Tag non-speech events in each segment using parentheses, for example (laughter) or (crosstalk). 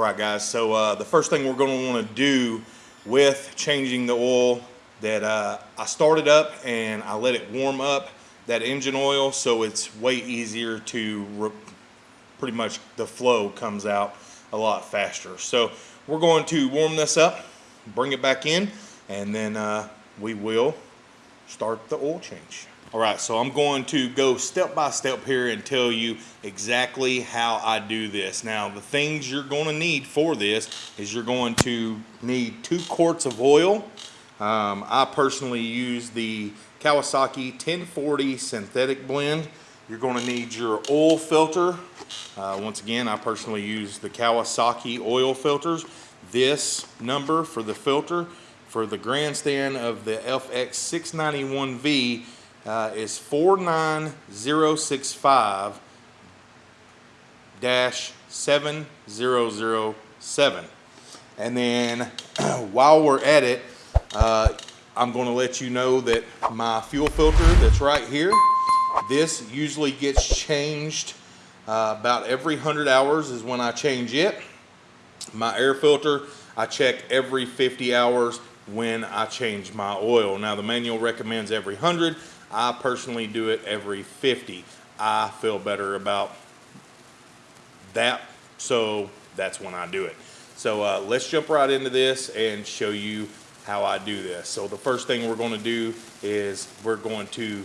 All right, guys, so uh, the first thing we're gonna wanna do with changing the oil that uh, I started up and I let it warm up that engine oil so it's way easier to pretty much the flow comes out a lot faster. So we're going to warm this up, bring it back in, and then uh, we will start the oil change. All right, so I'm going to go step by step here and tell you exactly how I do this. Now, the things you're going to need for this is you're going to need two quarts of oil. Um, I personally use the Kawasaki 1040 synthetic blend. You're going to need your oil filter. Uh, once again, I personally use the Kawasaki oil filters. This number for the filter for the grandstand of the FX691V uh, is 49065 7007. And then (clears throat) while we're at it, uh, I'm going to let you know that my fuel filter that's right here, this usually gets changed uh, about every 100 hours is when I change it. My air filter, I check every 50 hours when I change my oil. Now the manual recommends every 100. I personally do it every 50. I feel better about that, so that's when I do it. So uh, let's jump right into this and show you how I do this. So the first thing we're going to do is we're going to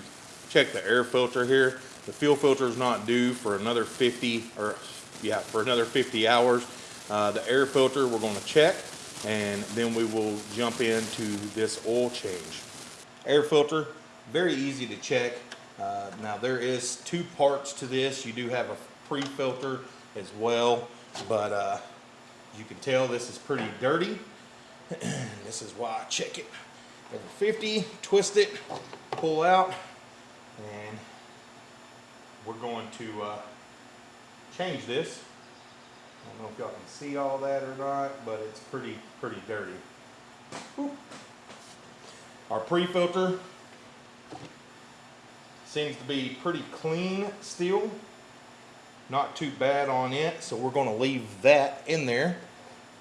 check the air filter here. The fuel filter is not due for another 50 or yeah for another 50 hours. Uh, the air filter we're going to check and then we will jump into this oil change. Air filter, very easy to check. Uh, now there is two parts to this. You do have a pre-filter as well, but uh, you can tell this is pretty dirty. (clears throat) this is why I check it every 50, twist it, pull out, and we're going to uh, change this. I don't know if y'all can see all that or not, but it's pretty, pretty dirty. Our pre-filter seems to be pretty clean still. Not too bad on it, so we're gonna leave that in there.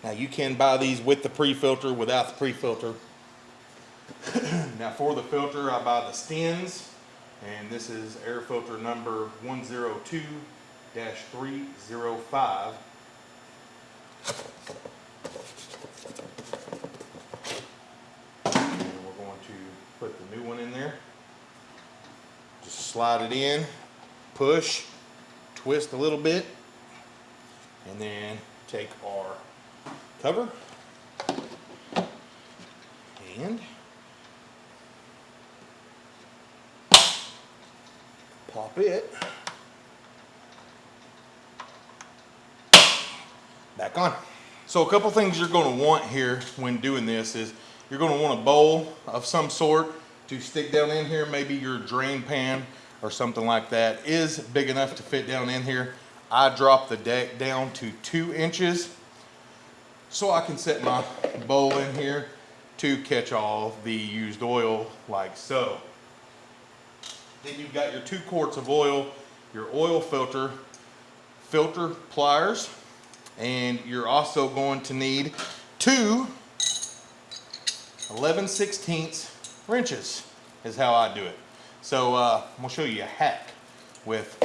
Now you can buy these with the pre-filter, without the pre-filter. (clears throat) now for the filter, I buy the Stens, and this is air filter number 102-305. And we're going to put the new one in there. Slide it in, push, twist a little bit, and then take our cover and pop it back on. So a couple things you're going to want here when doing this is you're going to want a bowl of some sort to stick down in here. Maybe your drain pan or something like that is big enough to fit down in here. I drop the deck down to two inches so I can set my bowl in here to catch all the used oil like so. Then you've got your two quarts of oil, your oil filter, filter pliers, and you're also going to need two 11 16ths wrenches is how I do it. So uh, I'm gonna show you a hack with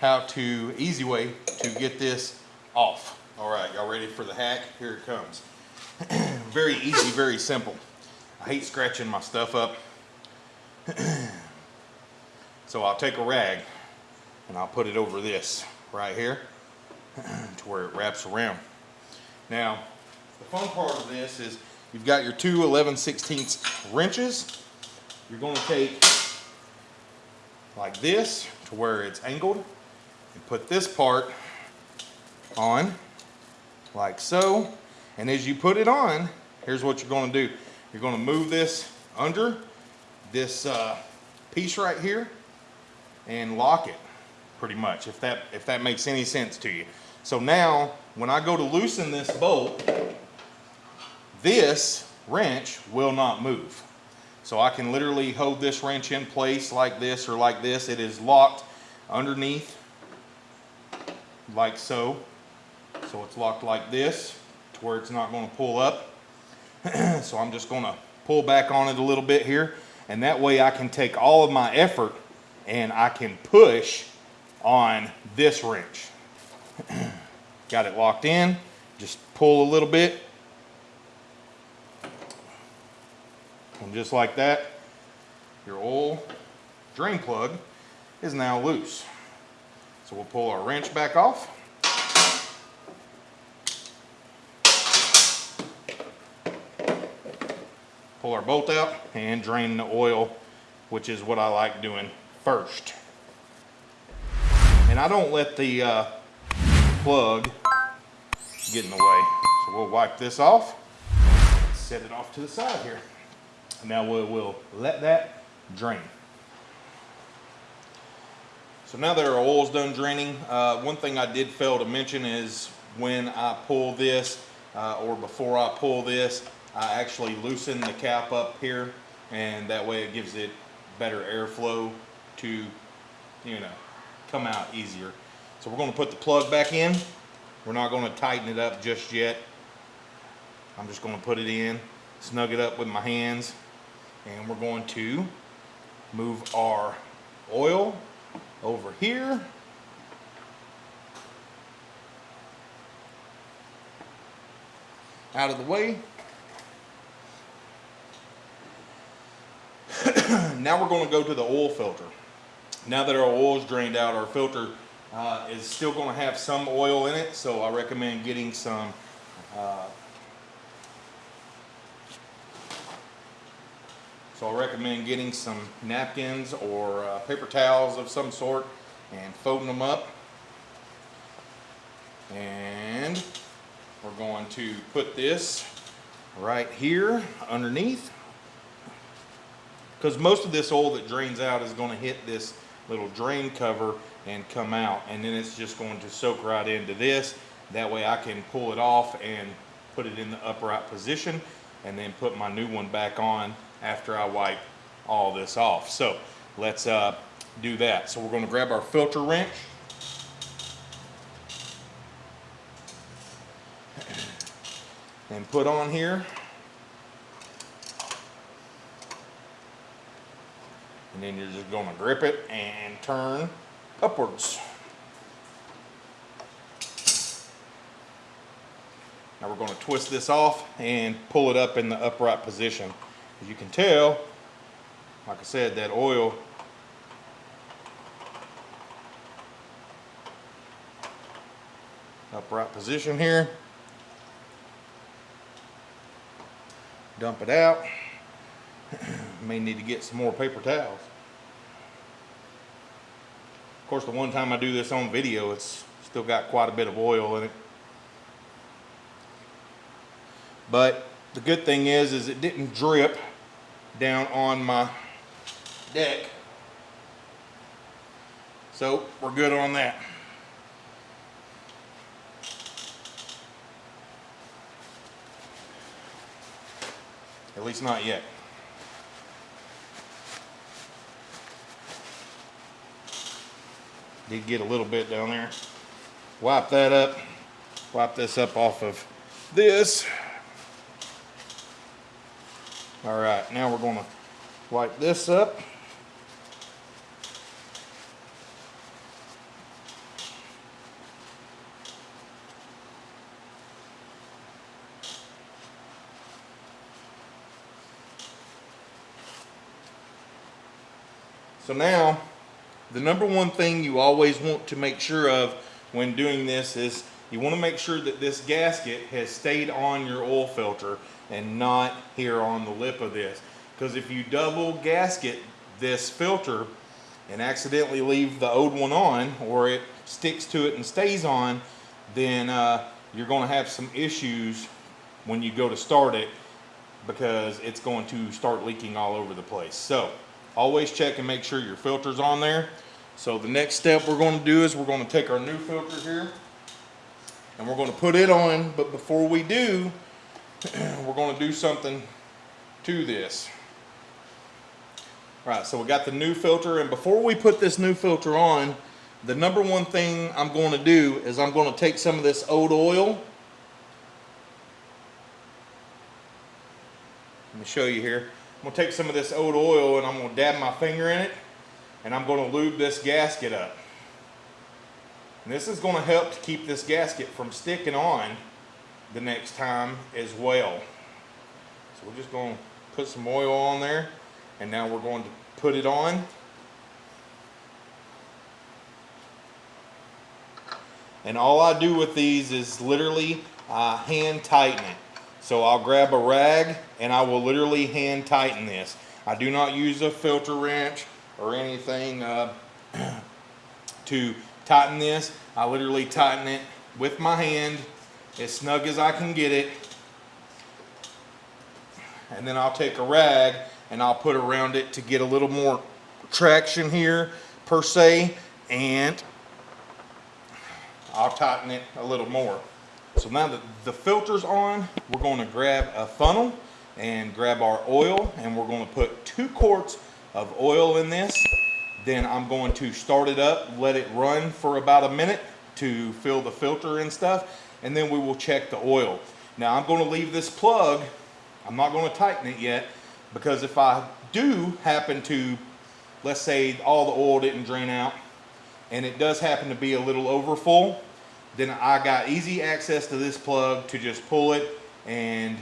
how to, easy way to get this off. All right, y'all ready for the hack? Here it comes. (clears throat) very easy, very simple. I hate scratching my stuff up. (clears throat) so I'll take a rag and I'll put it over this right here (clears throat) to where it wraps around. Now, the fun part of this is you've got your two 11 16 wrenches. You're going to take like this to where it's angled and put this part on like so. And as you put it on, here's what you're going to do. You're going to move this under this uh, piece right here and lock it pretty much, if that, if that makes any sense to you. So now, when I go to loosen this bolt, this wrench will not move. So I can literally hold this wrench in place like this or like this. It is locked underneath like so. So it's locked like this to where it's not gonna pull up. (clears throat) so I'm just gonna pull back on it a little bit here. And that way I can take all of my effort and I can push on this wrench. (clears throat) Got it locked in, just pull a little bit. And just like that, your oil drain plug is now loose. So we'll pull our wrench back off. Pull our bolt out and drain the oil, which is what I like doing first. And I don't let the uh, plug get in the way. So we'll wipe this off, set it off to the side here. Now we'll, we'll let that drain. So now that our oil's done draining, uh, one thing I did fail to mention is when I pull this, uh, or before I pull this, I actually loosen the cap up here, and that way it gives it better airflow to, you know, come out easier. So we're gonna put the plug back in. We're not gonna tighten it up just yet. I'm just gonna put it in, snug it up with my hands, and we're going to move our oil over here. Out of the way. (clears throat) now we're going to go to the oil filter. Now that our oil is drained out, our filter uh, is still going to have some oil in it, so I recommend getting some uh, So I recommend getting some napkins or uh, paper towels of some sort and folding them up. And we're going to put this right here underneath. Because most of this oil that drains out is going to hit this little drain cover and come out. And then it's just going to soak right into this. That way I can pull it off and put it in the upright position and then put my new one back on after I wipe all this off. So let's uh, do that. So we're going to grab our filter wrench. And put on here. And then you're just going to grip it and turn upwards. Now we're going to twist this off and pull it up in the upright position. As you can tell, like I said, that oil upright position here. Dump it out. (clears throat) May need to get some more paper towels. Of course, the one time I do this on video, it's still got quite a bit of oil in it. But the good thing is, is it didn't drip down on my deck. So we're good on that. At least not yet. Did get a little bit down there. Wipe that up. Wipe this up off of this. All right, now we're gonna wipe this up. So now, the number one thing you always want to make sure of when doing this is you want to make sure that this gasket has stayed on your oil filter and not here on the lip of this. Because if you double gasket this filter and accidentally leave the old one on or it sticks to it and stays on, then uh, you're going to have some issues when you go to start it because it's going to start leaking all over the place. So always check and make sure your filter's on there. So the next step we're going to do is we're going to take our new filter here and we're going to put it on. But before we do, (clears throat) we're going to do something to this. All right, so we got the new filter, and before we put this new filter on, the number one thing I'm going to do is I'm going to take some of this old oil. Let me show you here. I'm going to take some of this old oil and I'm going to dab my finger in it and I'm going to lube this gasket up. And this is going to help to keep this gasket from sticking on the next time as well. So we're just going to put some oil on there and now we're going to put it on And all I do with these is literally uh, hand tighten it. So I'll grab a rag and I will literally hand tighten this. I do not use a filter wrench or anything uh, (clears throat) to tighten this. I literally tighten it with my hand as snug as I can get it. And then I'll take a rag and I'll put around it to get a little more traction here per se. And I'll tighten it a little more. So now that the filter's on, we're going to grab a funnel and grab our oil and we're going to put two quarts of oil in this. Then I'm going to start it up, let it run for about a minute to fill the filter and stuff, and then we will check the oil. Now I'm going to leave this plug, I'm not going to tighten it yet, because if I do happen to, let's say all the oil didn't drain out, and it does happen to be a little over full, then I got easy access to this plug to just pull it and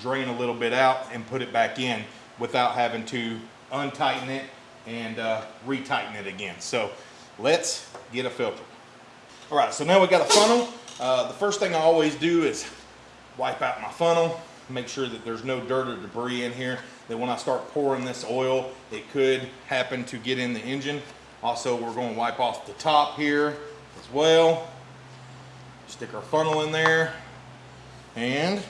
drain a little bit out and put it back in without having to untighten it and uh, retighten it again. So let's get a filter. All right, so now we got a funnel. Uh, the first thing I always do is wipe out my funnel, make sure that there's no dirt or debris in here, that when I start pouring this oil, it could happen to get in the engine. Also, we're going to wipe off the top here as well. Stick our funnel in there and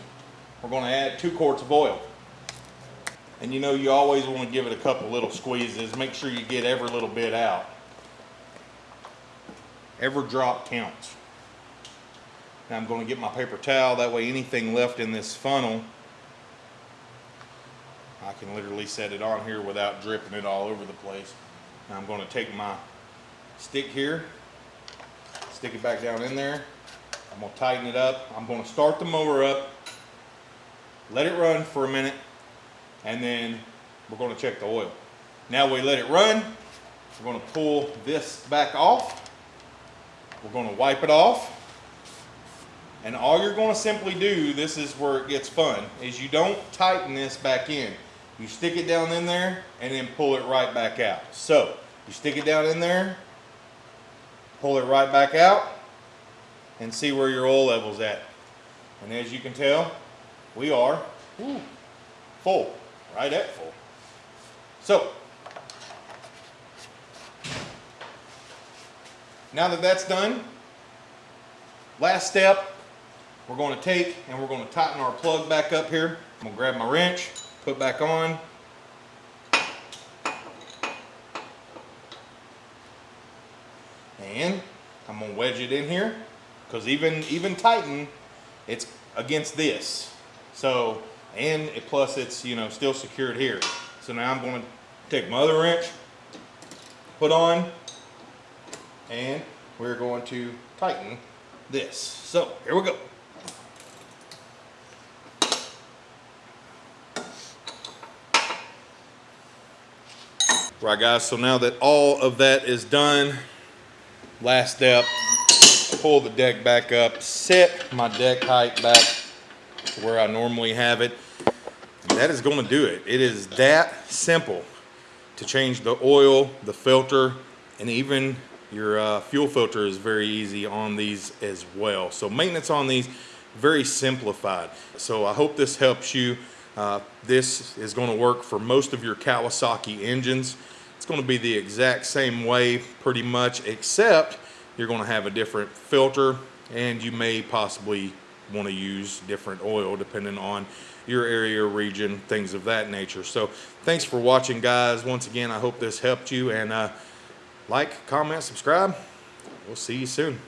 we're going to add two quarts of oil. And you know you always want to give it a couple little squeezes. Make sure you get every little bit out. Every drop counts. Now I'm going to get my paper towel. That way anything left in this funnel, I can literally set it on here without dripping it all over the place. Now I'm going to take my stick here, stick it back down in there. I'm going to tighten it up. I'm going to start the mower up, let it run for a minute, and then we're going to check the oil. Now we let it run. We're going to pull this back off. We're going to wipe it off. And all you're going to simply do, this is where it gets fun, is you don't tighten this back in. You stick it down in there and then pull it right back out. So you stick it down in there, pull it right back out, and see where your oil level's at. And as you can tell, we are full, right at full. So, now that that's done, last step, we're going to take and we're going to tighten our plug back up here. I'm going to grab my wrench, put back on. And I'm gonna wedge it in here because even even tighten, it's against this. So, and it, plus it's, you know, still secured here. So now I'm gonna take my other wrench, put on, and we're going to tighten this. So here we go. Right guys, so now that all of that is done, last step, pull the deck back up, set my deck height back to where I normally have it. That is gonna do it. It is that simple to change the oil, the filter, and even your uh, fuel filter is very easy on these as well. So maintenance on these, very simplified. So I hope this helps you. Uh, this is going to work for most of your Kawasaki engines. It's going to be the exact same way pretty much except you're going to have a different filter and you may possibly want to use different oil depending on your area region things of that nature. So thanks for watching guys. Once again I hope this helped you and uh, like comment subscribe. We'll see you soon